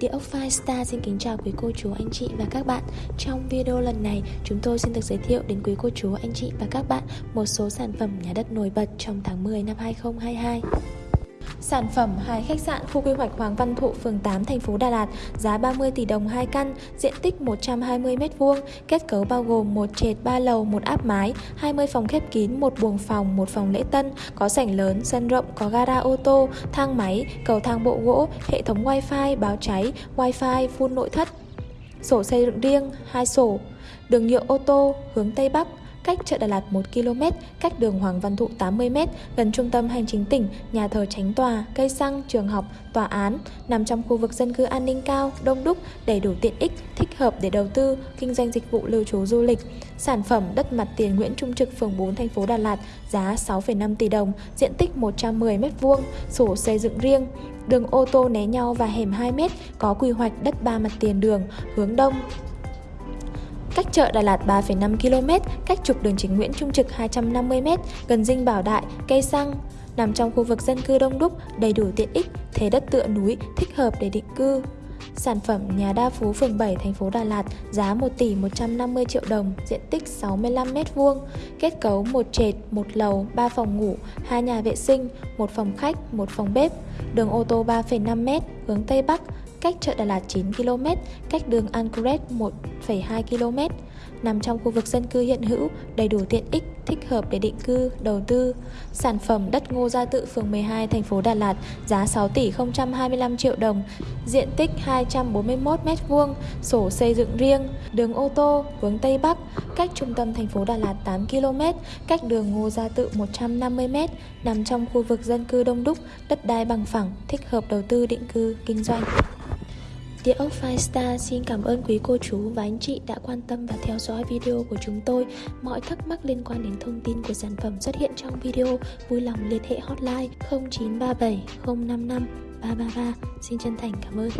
Địa ốc Firestar xin kính chào quý cô chú, anh chị và các bạn. Trong video lần này, chúng tôi xin được giới thiệu đến quý cô chú, anh chị và các bạn một số sản phẩm nhà đất nổi bật trong tháng 10 năm 2022 Sản phẩm hai khách sạn khu quy hoạch Hoàng Văn Thụ, phường 8, thành phố Đà Lạt, giá 30 tỷ đồng 2 căn, diện tích 120 m2, kết cấu bao gồm một trệt 3 lầu, một áp mái, 20 phòng khép kín, một buồng phòng, một phòng lễ tân, có sảnh lớn, sân rộng, có gara ô tô, thang máy, cầu thang bộ gỗ, hệ thống wifi, báo cháy, wifi, phun nội thất, sổ xây dựng riêng, hai sổ, đường nhựa ô tô, hướng Tây Bắc, cách chợ Đà Lạt 1 km, cách đường Hoàng Văn Thụ 80 m, gần trung tâm hành chính tỉnh, nhà thờ tránh tòa, cây xăng, trường học, tòa án, nằm trong khu vực dân cư an ninh cao, đông đúc, đầy đủ tiện ích, thích hợp để đầu tư, kinh doanh dịch vụ lưu trú du lịch. Sản phẩm đất mặt tiền Nguyễn Trung Trực, phường 4, thành phố Đà Lạt, giá 6,5 tỷ đồng, diện tích 110 m2, sổ xây dựng riêng, đường ô tô né nhau và hẻm 2 m, có quy hoạch đất ba mặt tiền đường, hướng đông, cách chợ Đà Lạt 3,5 km, cách trục đường chính Nguyễn Trung Trực 250m, gần dinh Bảo Đại, cây xăng. Nằm trong khu vực dân cư đông đúc, đầy đủ tiện ích, thế đất tựa núi, thích hợp để định cư. Sản phẩm nhà đa phú phường 7 thành phố Đà Lạt giá 1 tỷ 150 triệu đồng, diện tích 65 m2, kết cấu một trệt, một lầu, 3 phòng ngủ, 2 nhà vệ sinh, một phòng khách, một phòng bếp, đường ô tô 3,5 m, hướng Tây Bắc, cách chợ Đà Lạt 9 km, cách đường Ancoret 1,2 km, nằm trong khu vực dân cư hiện hữu, đầy đủ tiện ích, thích hợp để định cư, đầu tư. Sản phẩm đất Ngô Gia Tự phường 12 thành phố Đà Lạt giá 6 tỷ 025 triệu đồng, diện tích 241 m2, sổ xây dựng riêng, đường ô tô hướng Tây Bắc, cách trung tâm thành phố Đà Lạt 8 km, cách đường Ngô Gia Tự 150 m, nằm trong khu vực dân cư đông đúc, đất đai bằng phẳng, thích hợp đầu tư định cư, kinh doanh. Địa ốc Firestar xin cảm ơn quý cô chú và anh chị đã quan tâm và theo dõi video của chúng tôi. Mọi thắc mắc liên quan đến thông tin của sản phẩm xuất hiện trong video, vui lòng liên hệ hotline 0937 055 333. Xin chân thành cảm ơn.